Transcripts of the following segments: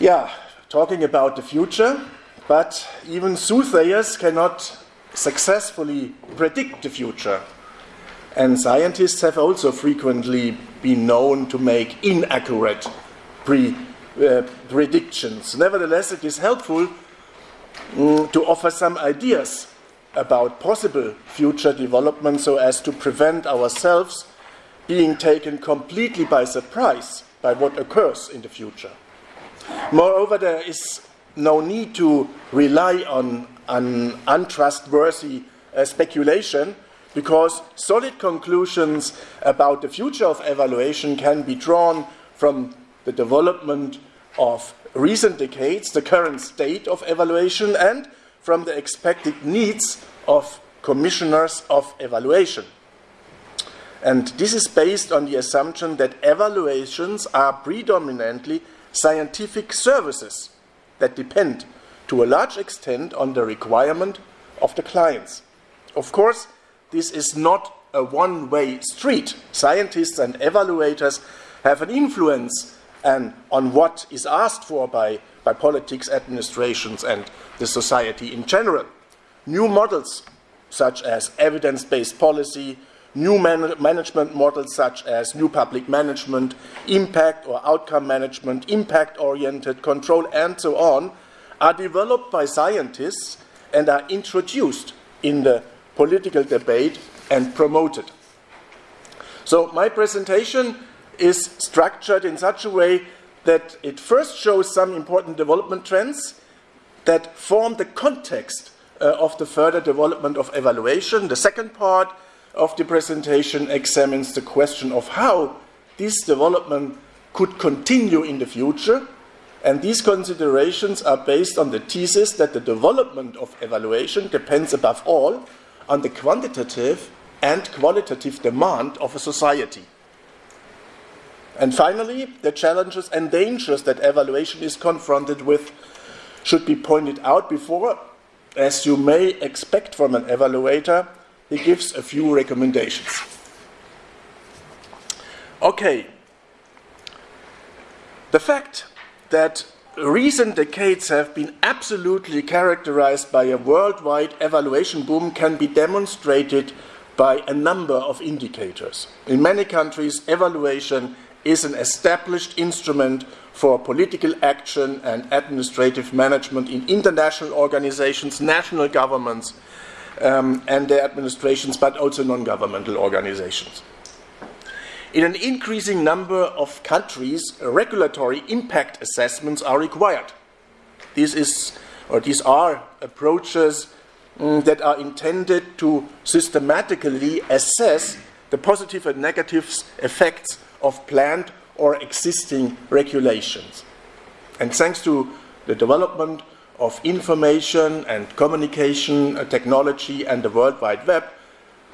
Yeah, talking about the future, but even soothsayers cannot successfully predict the future. And scientists have also frequently been known to make inaccurate pre, uh, predictions. Nevertheless, it is helpful um, to offer some ideas about possible future development so as to prevent ourselves being taken completely by surprise by what occurs in the future. Moreover, there is no need to rely on an untrustworthy uh, speculation because solid conclusions about the future of evaluation can be drawn from the development of recent decades, the current state of evaluation, and from the expected needs of commissioners of evaluation. And this is based on the assumption that evaluations are predominantly scientific services that depend to a large extent on the requirement of the clients. Of course, this is not a one way street. Scientists and evaluators have an influence and on what is asked for by, by politics, administrations, and the society in general. New models, such as evidence based policy, new man management models, such as new public management, impact or outcome management, impact oriented control, and so on, are developed by scientists and are introduced in the political debate and promoted. So, my presentation is structured in such a way that it first shows some important development trends that form the context uh, of the further development of evaluation. The second part of the presentation examines the question of how this development could continue in the future. And these considerations are based on the thesis that the development of evaluation depends above all on the quantitative and qualitative demand of a society. And finally, the challenges and dangers that evaluation is confronted with should be pointed out before, as you may expect from an evaluator, he gives a few recommendations. Okay, the fact that recent decades have been absolutely characterized by a worldwide evaluation boom can be demonstrated by a number of indicators. In many countries, evaluation is an established instrument for political action and administrative management in international organizations, national governments, um, and their administrations, but also non governmental organizations. In an increasing number of countries, regulatory impact assessments are required. This is, or these are approaches um, that are intended to systematically assess the positive and negative effects of planned or existing regulations. And thanks to the development of information and communication uh, technology and the World Wide Web,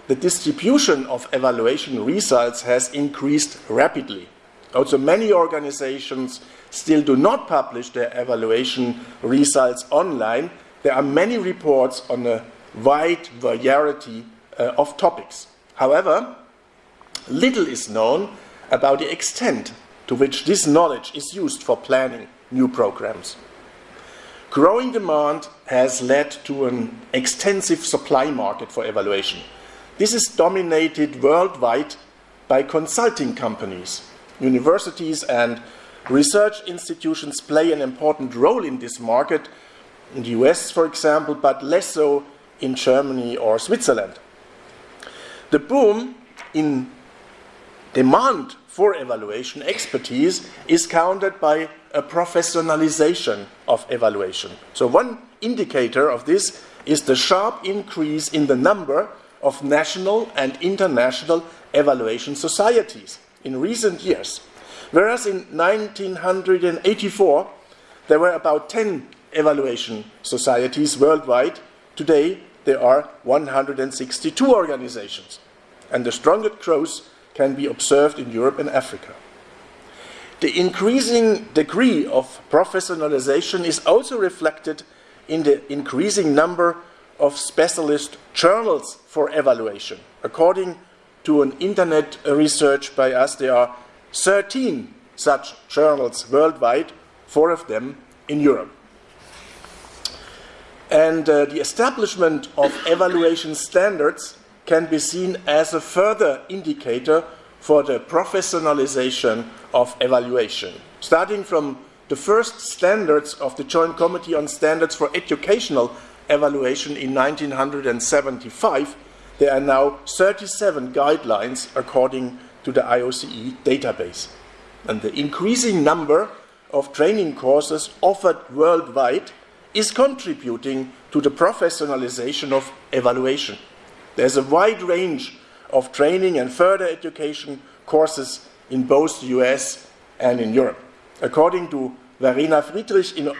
the distribution of evaluation results has increased rapidly. Also, many organizations still do not publish their evaluation results online. There are many reports on a wide variety uh, of topics. However, little is known about the extent to which this knowledge is used for planning new programs. Growing demand has led to an extensive supply market for evaluation. This is dominated worldwide by consulting companies. Universities and research institutions play an important role in this market, in the US, for example, but less so in Germany or Switzerland. The boom in demand for evaluation expertise is countered by a professionalization of evaluation. So, one indicator of this is the sharp increase in the number of national and international evaluation societies in recent years. Whereas in 1984 there were about 10 evaluation societies worldwide, today there are 162 organizations. And the strongest growth can be observed in Europe and Africa. The increasing degree of professionalization is also reflected in the increasing number of specialist journals for evaluation. According to an internet research by us, there are 13 such journals worldwide, four of them in Europe. And uh, the establishment of evaluation standards can be seen as a further indicator for the professionalization of evaluation. Starting from the first standards of the Joint Committee on Standards for Educational Evaluation in 1975, there are now 37 guidelines according to the IOCE database. And the increasing number of training courses offered worldwide is contributing to the professionalization of evaluation. There's a wide range of training and further education courses in both the US and in Europe. According to Verena Friedrich, in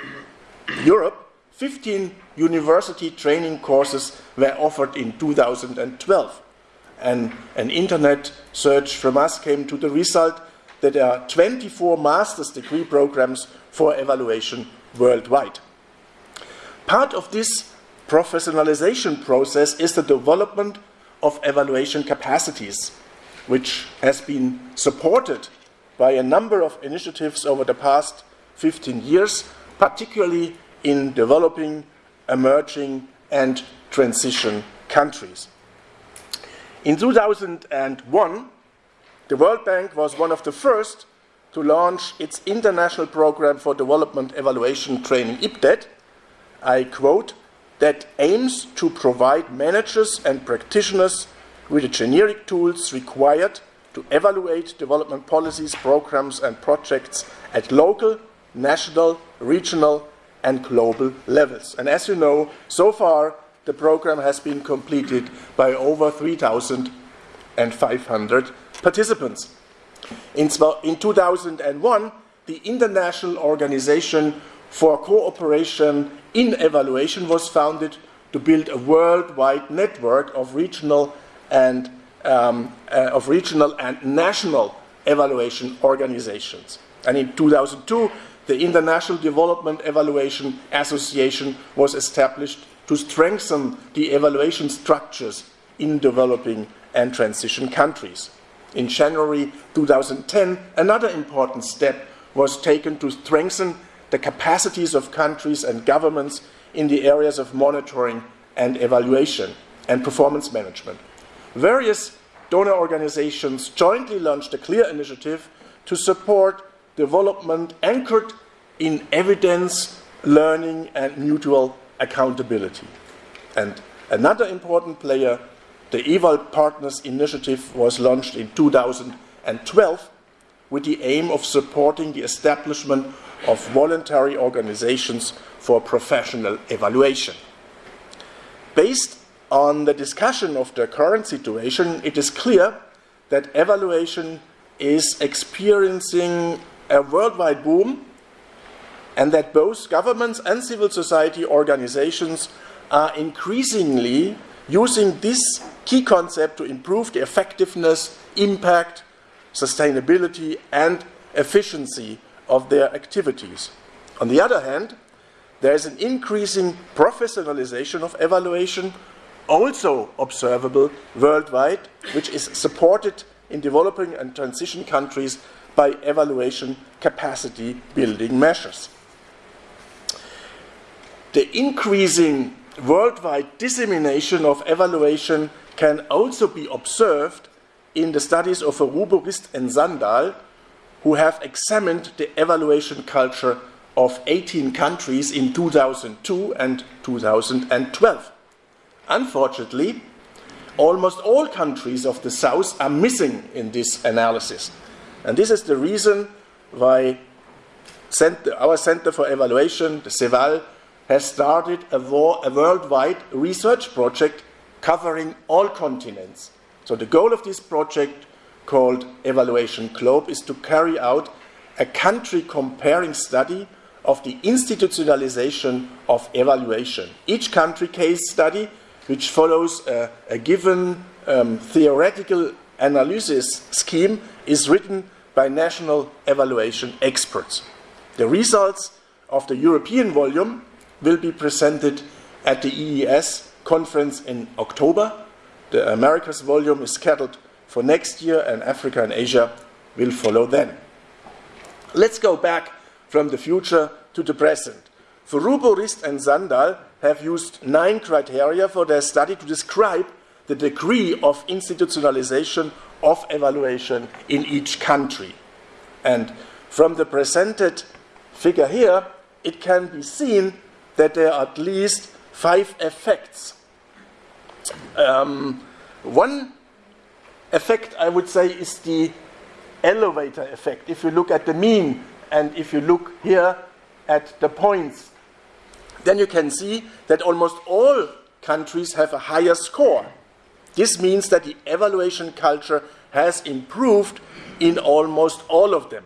Europe, 15 university training courses were offered in 2012. And an internet search from us came to the result that there are 24 master's degree programs for evaluation worldwide. Part of this professionalization process is the development of evaluation capacities, which has been supported by a number of initiatives over the past 15 years, particularly in developing, emerging, and transition countries. In 2001, the World Bank was one of the first to launch its International Program for Development Evaluation Training, IPDET. I quote, that aims to provide managers and practitioners with the generic tools required to evaluate development policies, programs, and projects at local, national, regional, and global levels. And as you know, so far the program has been completed by over 3,500 participants. In, in 2001, the International Organization for Cooperation in Evaluation was founded to build a worldwide network of regional and um, uh, of regional and national evaluation organizations. And in 2002, the International Development Evaluation Association was established to strengthen the evaluation structures in developing and transition countries. In January 2010, another important step was taken to strengthen the capacities of countries and governments in the areas of monitoring and evaluation and performance management. Various donor organizations jointly launched a clear initiative to support development anchored in evidence, learning, and mutual accountability. And another important player, the EVAL Partners Initiative, was launched in 2012 with the aim of supporting the establishment of voluntary organizations for professional evaluation. Based on the discussion of the current situation, it is clear that evaluation is experiencing a worldwide boom and that both governments and civil society organizations are increasingly using this key concept to improve the effectiveness, impact, sustainability, and efficiency of their activities. On the other hand, there is an increasing professionalization of evaluation, also observable worldwide, which is supported in developing and transition countries by evaluation capacity building measures. The increasing worldwide dissemination of evaluation can also be observed in the studies of Furubo Rist and Sandahl, who have examined the evaluation culture of 18 countries in 2002 and 2012. Unfortunately, almost all countries of the South are missing in this analysis. And this is the reason why our Center for Evaluation, the CEVAL, has started a, a worldwide research project covering all continents. So the goal of this project called Evaluation Globe is to carry out a country comparing study of the institutionalization of evaluation. Each country case study, which follows a, a given um, theoretical analysis scheme, is written by national evaluation experts. The results of the European volume will be presented at the EES conference in October. The Americas volume is scheduled for next year, and Africa and Asia will follow then. Let's go back from the future to the present. Furubo, Rist, and Sandahl have used nine criteria for their study to describe the degree of institutionalization of evaluation in each country. And from the presented figure here, it can be seen that there are at least five effects. Um, one effect, I would say, is the elevator effect. If you look at the mean and if you look here at the points, then you can see that almost all countries have a higher score. This means that the evaluation culture has improved in almost all of them.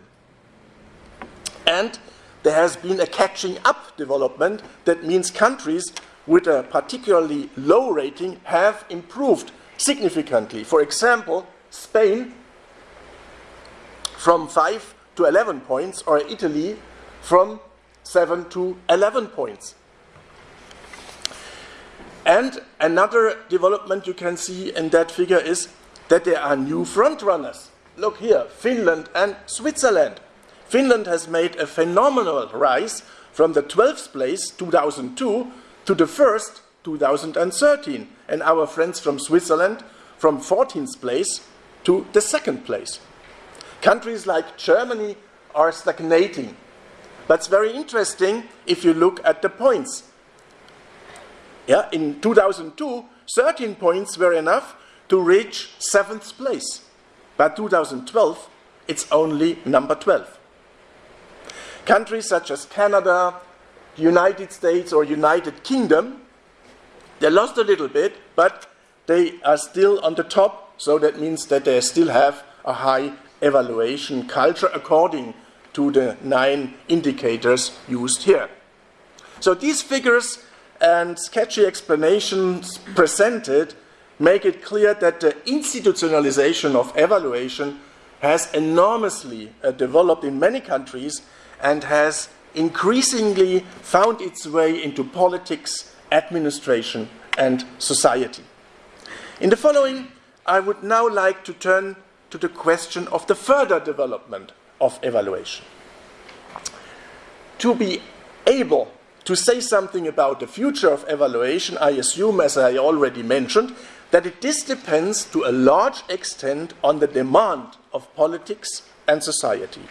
And there has been a catching up development that means countries with a particularly low rating have improved significantly. For example, Spain from 5 to 11 points, or Italy from 7 to 11 points. And another development you can see in that figure is that there are new frontrunners. Look here, Finland and Switzerland. Finland has made a phenomenal rise from the 12th place, 2002, to the first, 2013. And our friends from Switzerland from 14th place to the second place. Countries like Germany are stagnating. It's very interesting if you look at the points. Yeah, in 2002, 13 points were enough to reach seventh place. By 2012, it's only number 12. Countries such as Canada, United States, or United Kingdom, they lost a little bit, but they are still on the top, so that means that they still have a high evaluation culture according to the nine indicators used here. So these figures and sketchy explanations presented make it clear that the institutionalization of evaluation has enormously uh, developed in many countries and has increasingly found its way into politics, administration, and society. In the following, I would now like to turn to the question of the further development of evaluation. To be able to say something about the future of evaluation, I assume, as I already mentioned, that it, this depends to a large extent on the demand of politics and society.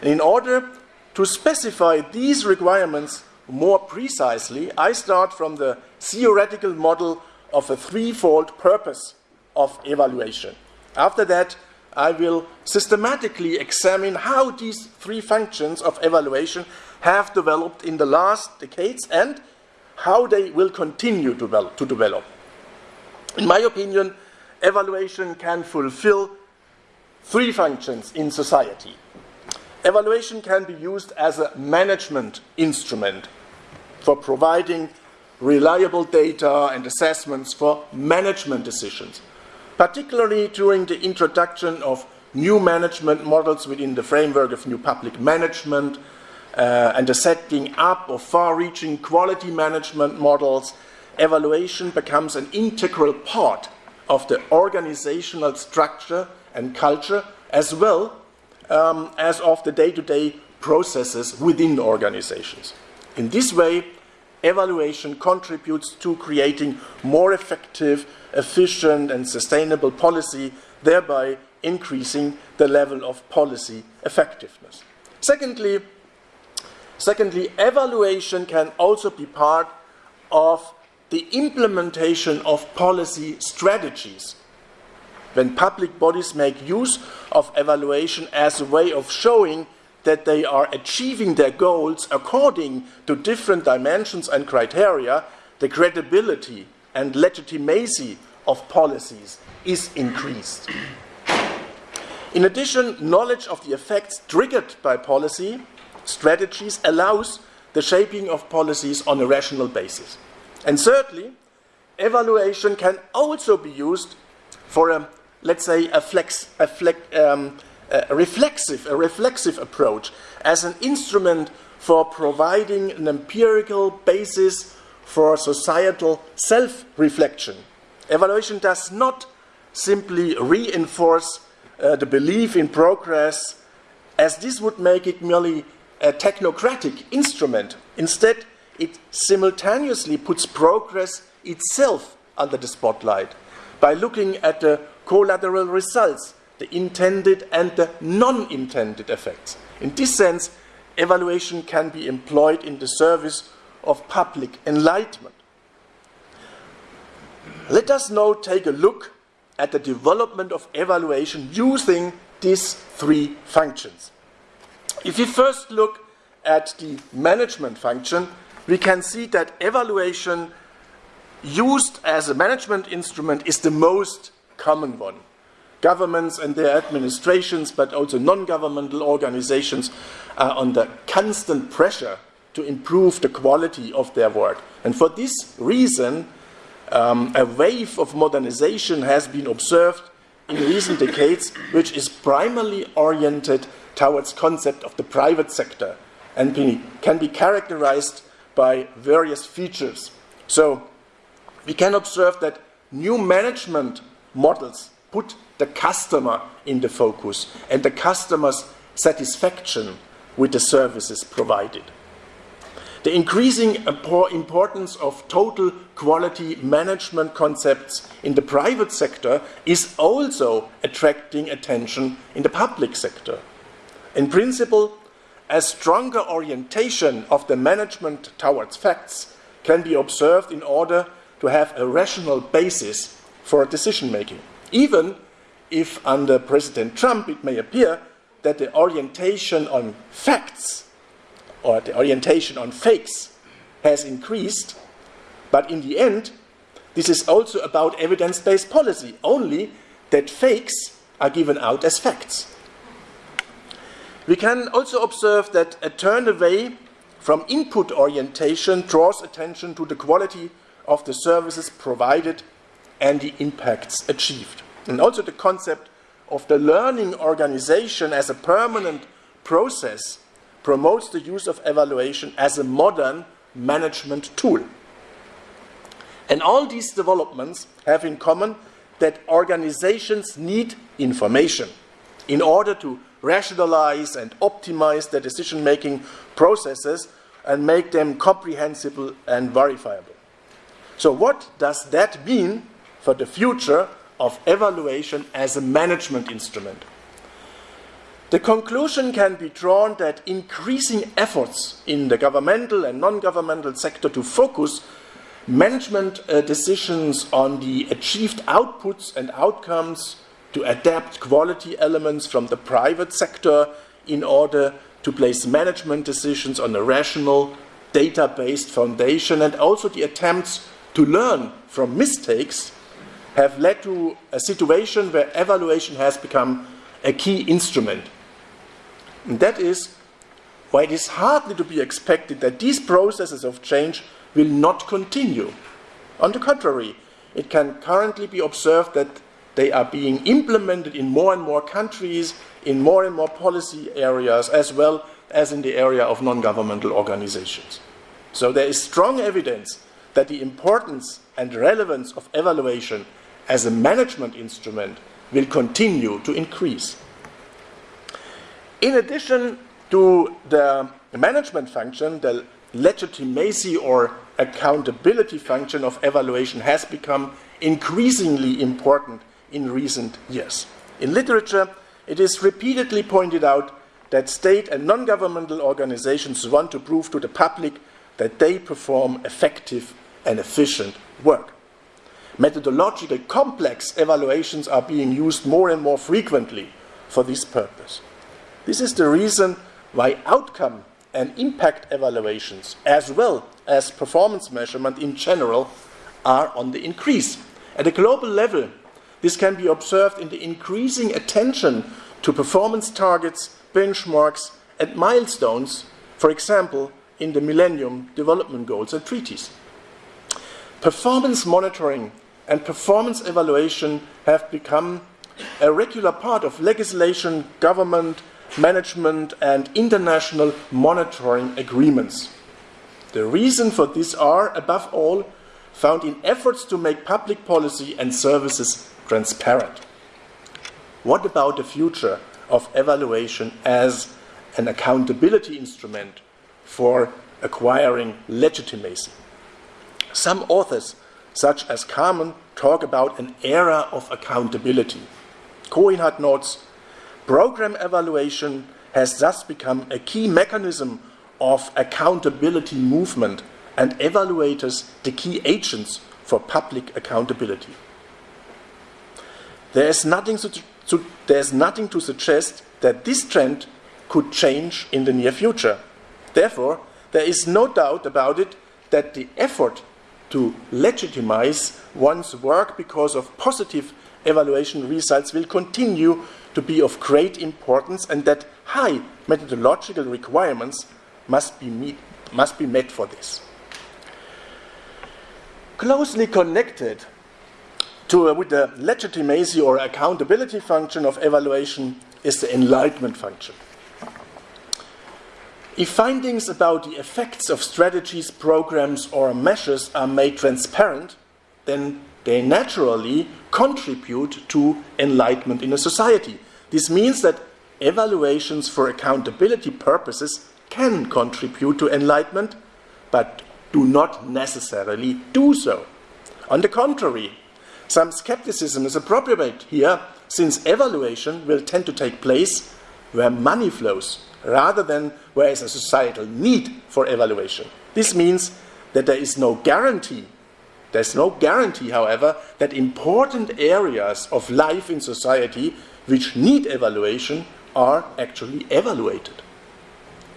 And in order to specify these requirements more precisely, I start from the theoretical model of a threefold purpose of evaluation. After that, I will systematically examine how these three functions of evaluation have developed in the last decades and how they will continue to develop. To develop. In my opinion, evaluation can fulfill three functions in society. Evaluation can be used as a management instrument for providing reliable data and assessments for management decisions, particularly during the introduction of new management models within the framework of new public management uh, and the setting up of far-reaching quality management models evaluation becomes an integral part of the organizational structure and culture as well um, as of the day-to-day processes within organizations. In this way, evaluation contributes to creating more effective, efficient, and sustainable policy, thereby increasing the level of policy effectiveness. Secondly, secondly, evaluation can also be part of the implementation of policy strategies. When public bodies make use of evaluation as a way of showing that they are achieving their goals according to different dimensions and criteria, the credibility and legitimacy of policies is increased. In addition, knowledge of the effects triggered by policy strategies allows the shaping of policies on a rational basis. And thirdly, evaluation can also be used for a, let's say, a, flex, a, flex, um, a reflexive, a reflexive approach as an instrument for providing an empirical basis for societal self-reflection. Evaluation does not simply reinforce uh, the belief in progress, as this would make it merely a technocratic instrument. Instead, it simultaneously puts progress itself under the spotlight by looking at the collateral results, the intended and the non intended effects. In this sense, evaluation can be employed in the service of public enlightenment. Let us now take a look at the development of evaluation using these three functions. If we first look at the management function, we can see that evaluation used as a management instrument is the most common one. Governments and their administrations, but also non governmental organizations, are under constant pressure to improve the quality of their work. And for this reason, um, a wave of modernization has been observed in recent decades, which is primarily oriented towards concept of the private sector and can be characterized by various features. So we can observe that new management models put the customer in the focus and the customer's satisfaction with the services provided. The increasing importance of total quality management concepts in the private sector is also attracting attention in the public sector. In principle, a stronger orientation of the management towards facts can be observed in order to have a rational basis for decision making. Even if under President Trump it may appear that the orientation on facts or the orientation on fakes has increased, but in the end, this is also about evidence based policy, only that fakes are given out as facts. We can also observe that a turn away from input orientation draws attention to the quality of the services provided and the impacts achieved. And also the concept of the learning organization as a permanent process promotes the use of evaluation as a modern management tool. And all these developments have in common that organizations need information in order to rationalize and optimize their decision making processes and make them comprehensible and verifiable. So, what does that mean for the future of evaluation as a management instrument? The conclusion can be drawn that increasing efforts in the governmental and non governmental sector to focus management uh, decisions on the achieved outputs and outcomes to adapt quality elements from the private sector in order to place management decisions on a rational, data based foundation, and also the attempts to learn from mistakes have led to a situation where evaluation has become a key instrument and that is why it is hardly to be expected that these processes of change will not continue. On the contrary, it can currently be observed that they are being implemented in more and more countries, in more and more policy areas, as well as in the area of non governmental organizations. So there is strong evidence that the importance and relevance of evaluation as a management instrument will continue to increase. In addition to the management function, the legitimacy or accountability function of evaluation has become increasingly important in recent years. In literature, it is repeatedly pointed out that state and non governmental organizations want to prove to the public that they perform effective and efficient work. Methodological complex evaluations are being used more and more frequently for this purpose. This is the reason why outcome and impact evaluations, as well as performance measurement in general, are on the increase. At a global level, this can be observed in the increasing attention to performance targets, benchmarks, and milestones, for example, in the Millennium Development Goals and treaties. Performance monitoring and performance evaluation have become a regular part of legislation, government, management, and international monitoring agreements. The reason for this are, above all, found in efforts to make public policy and services transparent. What about the future of evaluation as an accountability instrument for acquiring legitimacy. Some authors, such as Carmen, talk about an era of accountability. Kohinhardt notes program evaluation has thus become a key mechanism of accountability movement and evaluators the key agents for public accountability. There is nothing to, to, there is nothing to suggest that this trend could change in the near future. Therefore, there is no doubt about it that the effort to legitimize one's work because of positive evaluation results will continue to be of great importance and that high methodological requirements must be, meet, must be met for this. Closely connected to, uh, with the legitimacy or accountability function of evaluation is the enlightenment function. If findings about the effects of strategies, programs, or measures are made transparent, then they naturally contribute to enlightenment in a society. This means that evaluations for accountability purposes can contribute to enlightenment, but do not necessarily do so. On the contrary, some skepticism is appropriate here, since evaluation will tend to take place where money flows rather than where is a societal need for evaluation. This means that there is no guarantee. There's no guarantee, however, that important areas of life in society which need evaluation are actually evaluated.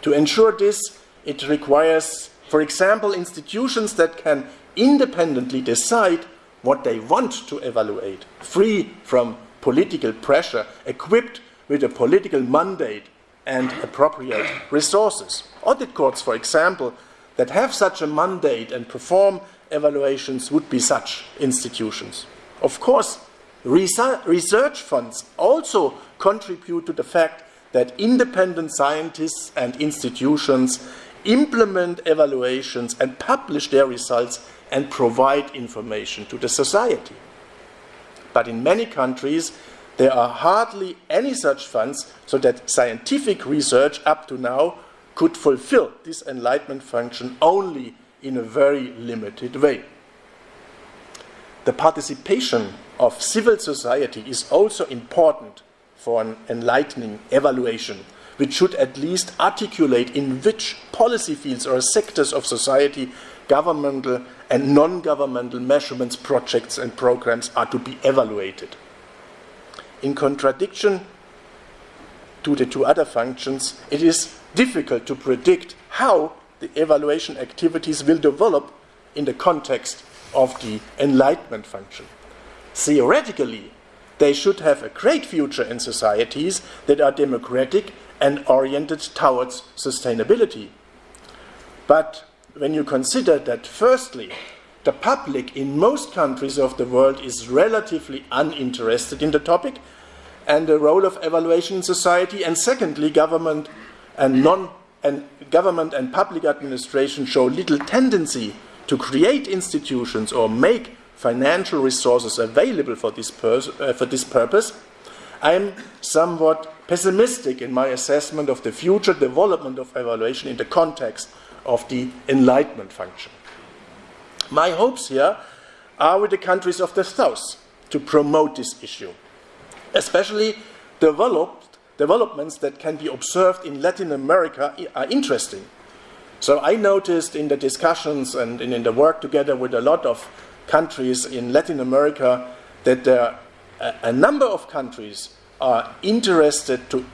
To ensure this, it requires, for example, institutions that can independently decide what they want to evaluate, free from political pressure, equipped with a political mandate and appropriate resources. Audit courts, for example, that have such a mandate and perform evaluations would be such institutions. Of course, research funds also contribute to the fact that independent scientists and institutions implement evaluations and publish their results and provide information to the society. But in many countries, there are hardly any such funds, so that scientific research up to now could fulfill this enlightenment function only in a very limited way. The participation of civil society is also important for an enlightening evaluation, which should at least articulate in which policy fields or sectors of society governmental and non governmental measurements, projects, and programs are to be evaluated. In contradiction to the two other functions, it is difficult to predict how the evaluation activities will develop in the context of the enlightenment function. Theoretically, they should have a great future in societies that are democratic and oriented towards sustainability. But when you consider that, firstly, the public in most countries of the world is relatively uninterested in the topic and the role of evaluation in society, and secondly, government and non and government and public administration show little tendency to create institutions or make financial resources available for this, uh, for this purpose, I am somewhat pessimistic in my assessment of the future development of evaluation in the context of the enlightenment function. My hopes here are with the countries of the South to promote this issue, especially developed developments that can be observed in Latin America are interesting. So I noticed in the discussions and in the work together with a lot of countries in Latin America that there a, a number of countries are interested to,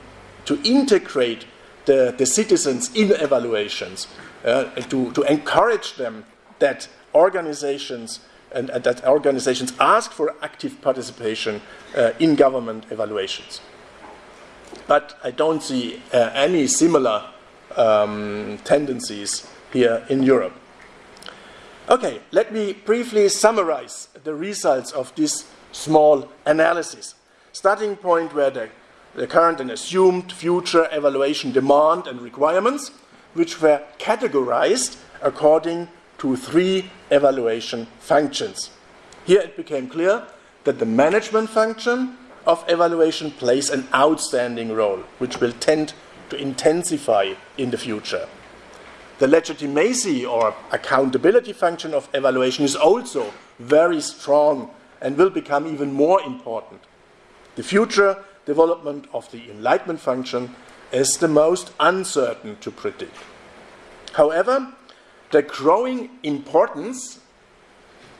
to integrate the, the citizens in evaluations, uh, to, to encourage them that organizations and, and, that organizations ask for active participation uh, in government evaluations. But I don't see uh, any similar um, tendencies here in Europe. Okay, let me briefly summarize the results of this small analysis. Starting point were the, the current and assumed future evaluation demand and requirements, which were categorized according to three evaluation functions. Here it became clear that the management function of evaluation plays an outstanding role, which will tend to intensify in the future. The legitimacy or accountability function of evaluation is also very strong and will become even more important. The future development of the enlightenment function is the most uncertain to predict. However, the growing importance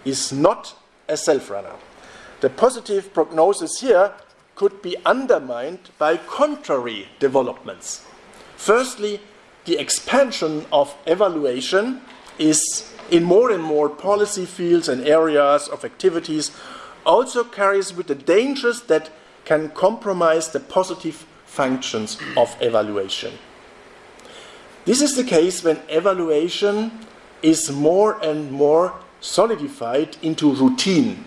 is not a self runner. The positive prognosis here could be undermined by contrary developments. Firstly, the expansion of evaluation is in more and more policy fields and areas of activities also carries with the dangers that can compromise the positive functions of evaluation. This is the case when evaluation is more and more solidified into routine.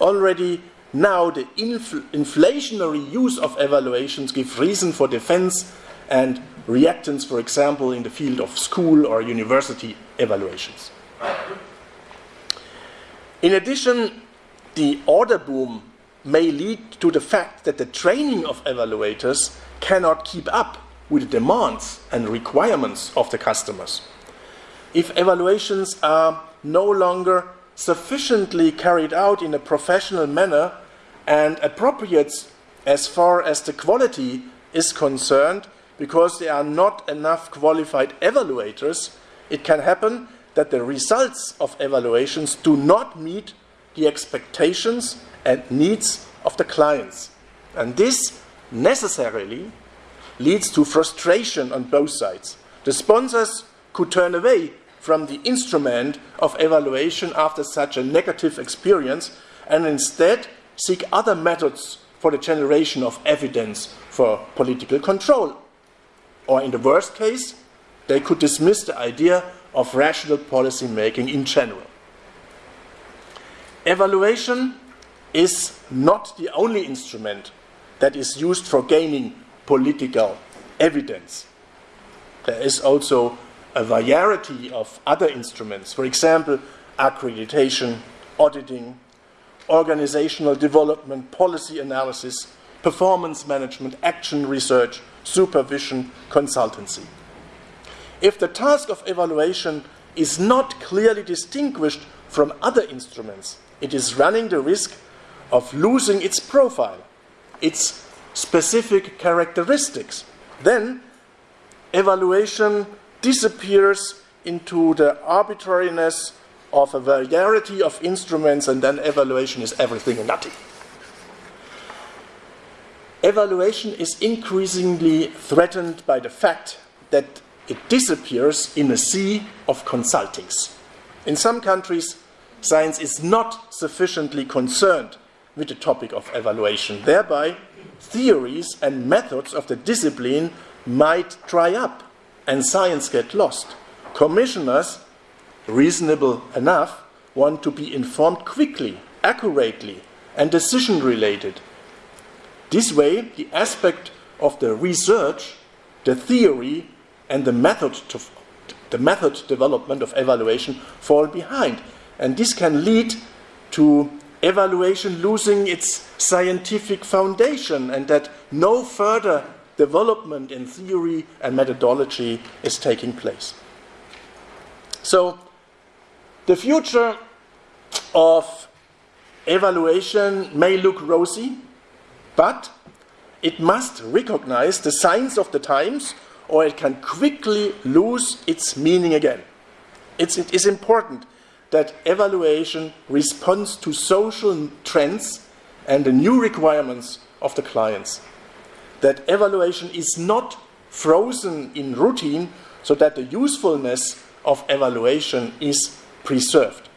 Already now, the infl inflationary use of evaluations give reason for defense and reactance, for example, in the field of school or university evaluations. In addition, the order boom may lead to the fact that the training of evaluators cannot keep up with the demands and requirements of the customers. If evaluations are no longer sufficiently carried out in a professional manner and appropriate as far as the quality is concerned, because there are not enough qualified evaluators, it can happen that the results of evaluations do not meet the expectations and needs of the clients. And this necessarily leads to frustration on both sides. The sponsors could turn away from the instrument of evaluation after such a negative experience and instead seek other methods for the generation of evidence for political control. Or in the worst case, they could dismiss the idea of rational policy making in general. Evaluation is not the only instrument that is used for gaining political evidence. There is also a variety of other instruments, for example, accreditation, auditing, organizational development, policy analysis, performance management, action research, supervision, consultancy. If the task of evaluation is not clearly distinguished from other instruments, it is running the risk of losing its profile, its specific characteristics. Then evaluation disappears into the arbitrariness of a variety of instruments, and then evaluation is everything and nothing. Evaluation is increasingly threatened by the fact that it disappears in a sea of consultings. In some countries, science is not sufficiently concerned with the topic of evaluation. Thereby, theories and methods of the discipline might dry up and science get lost. Commissioners, reasonable enough, want to be informed quickly, accurately, and decision related. This way, the aspect of the research, the theory, and the method, to, the method development of evaluation fall behind. And this can lead to evaluation losing its scientific foundation and that no further development in theory and methodology is taking place. So, the future of evaluation may look rosy, but it must recognize the signs of the times or it can quickly lose its meaning again. It's, it is important that evaluation responds to social trends and the new requirements of the clients. That evaluation is not frozen in routine so that the usefulness of evaluation is preserved.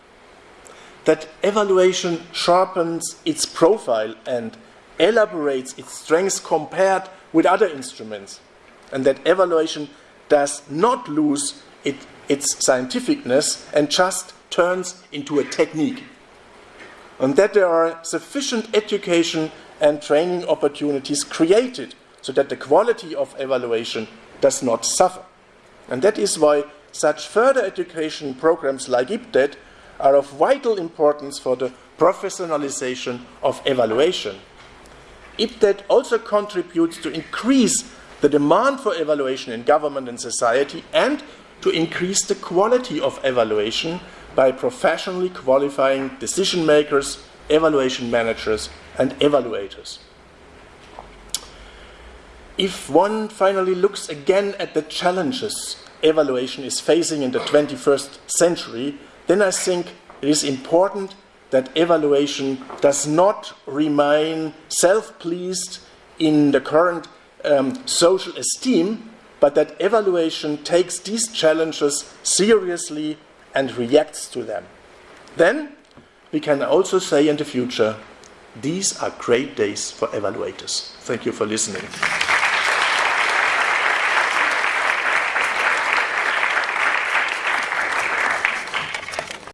That evaluation sharpens its profile and elaborates its strengths compared with other instruments. And that evaluation does not lose it, its scientificness and just turns into a technique. And that there are sufficient education and training opportunities created so that the quality of evaluation does not suffer. And that is why such further education programs like IPDET are of vital importance for the professionalization of evaluation. IPDET also contributes to increase the demand for evaluation in government and society, and to increase the quality of evaluation by professionally qualifying decision makers, evaluation managers, and evaluators. If one finally looks again at the challenges evaluation is facing in the 21st century, then I think it is important that evaluation does not remain self pleased in the current um, social esteem, but that evaluation takes these challenges seriously and reacts to them. Then we can also say in the future, these are great days for evaluators. Thank you for listening.